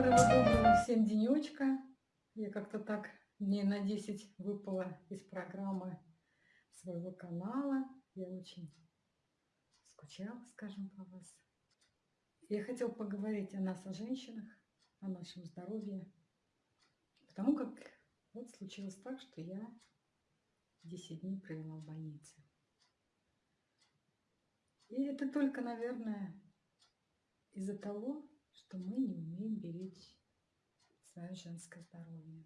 Доброго-доброго всем денечка. Я как-то так дней на 10 выпала из программы своего канала. Я очень скучала, скажем, по вас. Я хотела поговорить о нас, о женщинах, о нашем здоровье. Потому как вот случилось так, что я 10 дней провела в больнице. И это только, наверное, из-за того, что мы не умеем беречь свое женское здоровье.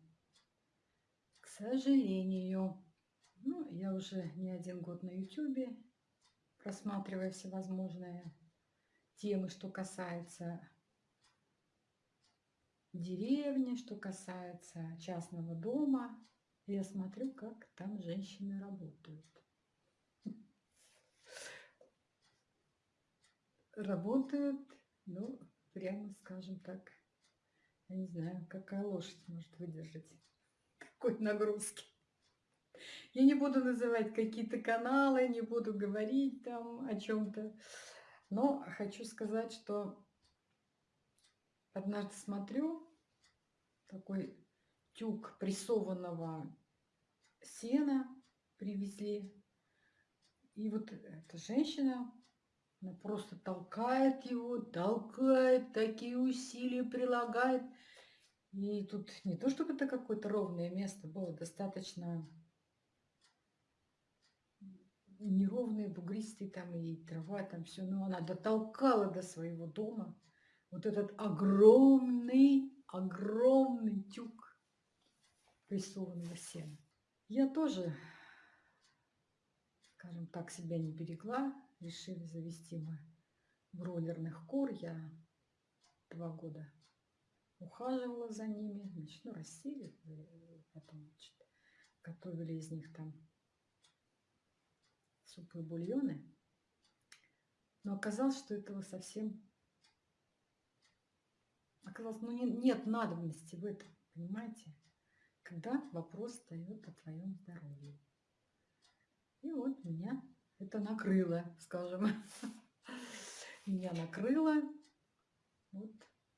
К сожалению, ну, я уже не один год на YouTube, просматривая всевозможные темы, что касается деревни, что касается частного дома. Я смотрю, как там женщины работают. Работают, ну, прямо скажем так, я не знаю, какая лошадь может выдержать какой нагрузки. Я не буду называть какие-то каналы, не буду говорить там о чем-то, но хочу сказать, что однажды смотрю, такой тюк прессованного сена привезли, и вот эта женщина она просто толкает его, толкает, такие усилия прилагает. И тут не то, чтобы это какое-то ровное место было, достаточно неровные, бугристые там и трава, там все. Но она дотолкала до своего дома вот этот огромный, огромный тюк прессованного сена. Я тоже, скажем так, себя не берегла, решили завести мы бройлерных кур. Я два года ухаживала за ними, значит, ну, растили, потом, значит, готовили из них там супы и бульоны. Но оказалось, что этого совсем... Оказалось, ну не, нет надобности в этом, понимаете? Когда вопрос встает о твоем здоровье. И вот меня это накрыло, скажем. Меня накрыло. Вот,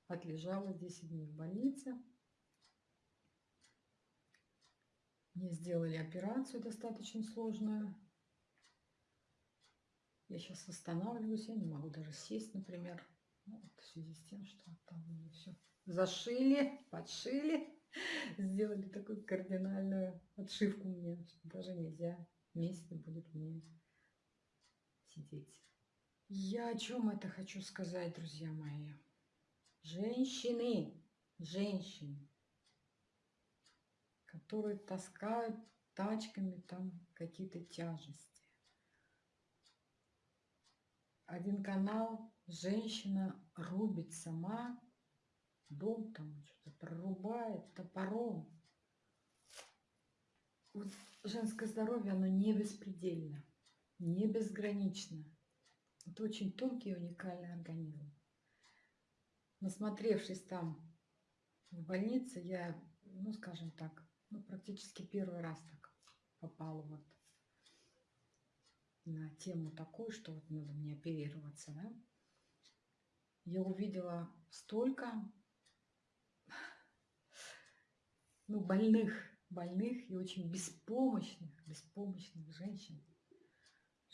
отлежала 10 дней в больнице. Мне сделали операцию достаточно сложную. Я сейчас восстанавливаюсь, я не могу даже сесть, например. Ну, вот в связи с тем, что там все зашили, подшили, сделали такую кардинальную отшивку мне, что даже нельзя месяц будет мне сидеть. Я о чем это хочу сказать, друзья мои? Женщины, женщины, которые таскают тачками там какие-то тяжести. Один канал, женщина рубит сама, дом там что-то прорубает топором. Вот женское здоровье, оно не беспредельно не безгранично. Это очень тонкий и уникальный организм. Насмотревшись там в больнице, я, ну, скажем так, ну, практически первый раз так попала вот на тему такую, что вот надо мне оперироваться, да. Я увидела столько, ну, больных, больных и очень беспомощных, беспомощных женщин,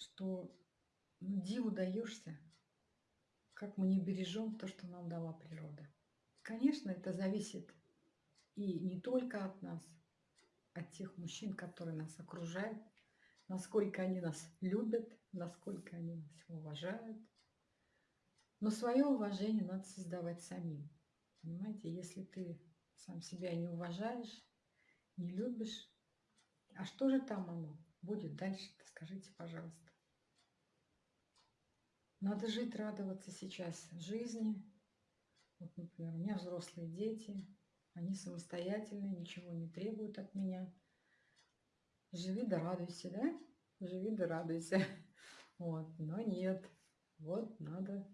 что ну, диву даешься, как мы не бережем то, что нам дала природа. Конечно, это зависит и не только от нас, от тех мужчин, которые нас окружают, насколько они нас любят, насколько они нас уважают. Но свое уважение надо создавать самим. Понимаете, если ты сам себя не уважаешь, не любишь, а что же там оно будет дальше скажите, пожалуйста. Надо жить, радоваться сейчас жизни. Вот, например, у меня взрослые дети, они самостоятельные, ничего не требуют от меня. Живи да радуйся, да? Живи да радуйся. Вот, но нет. Вот надо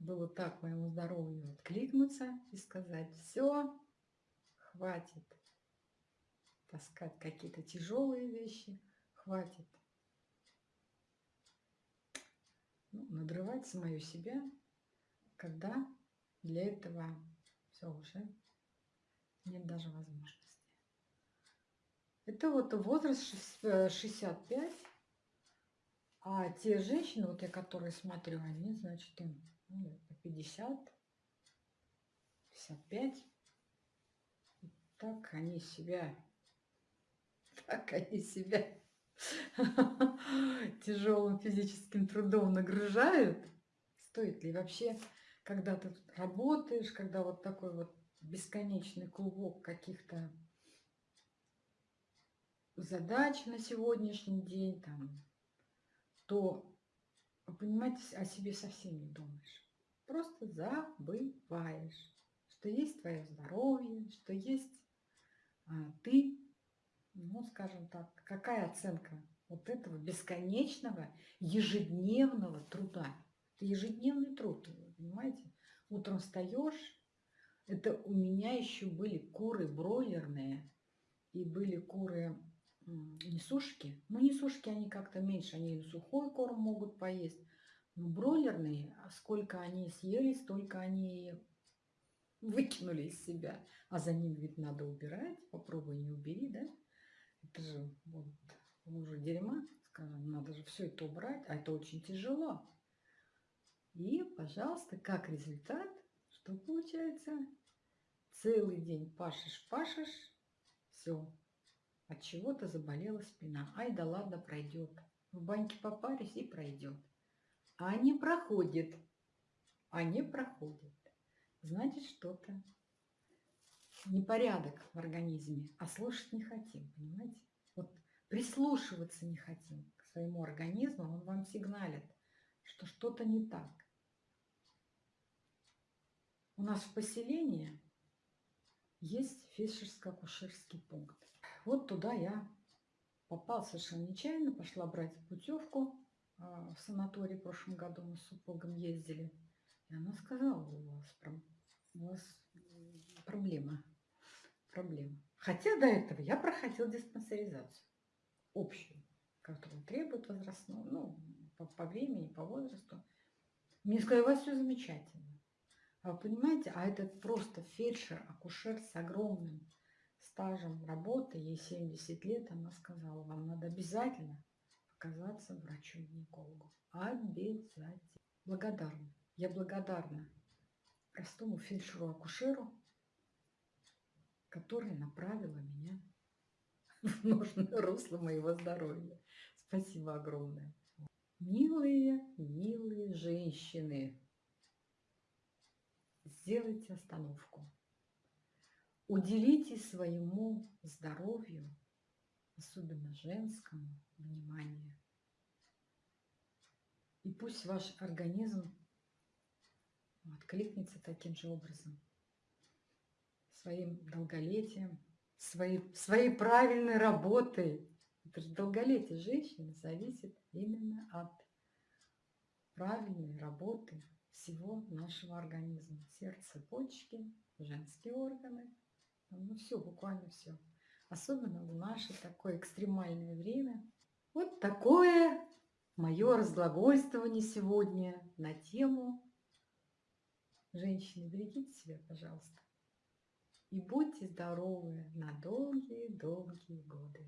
было так моему здоровью откликнуться и сказать, все, хватит таскать какие-то тяжелые вещи, хватит ну, надрывать самую себя, когда для этого Все уже нет даже возможности. Это вот возраст 65, э, а те женщины, вот я которые смотрю, они, значит, им ну, 50, 55. так они себя, так они себя тяжелым физическим трудом нагружают. Стоит ли вообще, когда ты работаешь, когда вот такой вот бесконечный клубок каких-то задач на сегодняшний день, там, то, понимаете, о себе совсем не думаешь. Просто забываешь, что есть твое здоровье, что есть а, ты, ну, скажем так, какая оценка вот этого бесконечного ежедневного труда. Это ежедневный труд, понимаете? Утром встаешь, это у меня еще были куры бройлерные и были куры несушки. Ну, несушки они как-то меньше, они сухой корм могут поесть. Но бройлерные, а сколько они съели, столько они выкинули из себя. А за ним ведь надо убирать. Попробуй не убери, да? Это же вот уже дерьма, скажем, надо же все это убрать, а это очень тяжело. И, пожалуйста, как результат, что получается? Целый день пашешь, пашешь, все. От чего-то заболела спина. Ай да ладно, пройдет. В баньке попарись и пройдет. А не проходит. А не проходит. Значит, что-то непорядок в организме. А слушать не хотим, понимаете? Вот прислушиваться не хотим к своему организму. Он вам сигналит, что что-то не так. У нас в поселении есть фельдшерско-акушерский пункт. Вот туда я попал совершенно нечаянно, пошла брать путевку а, в санаторий в прошлом году, мы с супругом ездили. И она сказала, у вас, у вас проблема, проблема. Хотя до этого я проходил диспансеризацию общую, которую требует возрастного, ну, по, по времени, по возрасту. Мне сказали, у вас все замечательно. А вы понимаете, а этот просто фельдшер, акушер с огромным стажем работы, ей 70 лет, она сказала, вам надо обязательно показаться врачу-гинекологу. Обязательно. Благодарна. Я благодарна простому фельдшеру-акушеру, который направила меня в нужное русло моего здоровья. Спасибо огромное. Милые, милые женщины, сделайте остановку. Уделите своему здоровью, особенно женскому, внимание. И пусть ваш организм откликнется таким же образом, своим долголетием, своей, своей правильной работой. Это же долголетие женщины зависит именно от правильной работы всего нашего организма. Сердце, почки, женские органы. Ну все, буквально все. Особенно в наше такое экстремальное время. Вот такое мое разглагольствование сегодня на тему Женщины, берегите себя, пожалуйста. И будьте здоровы на долгие-долгие годы.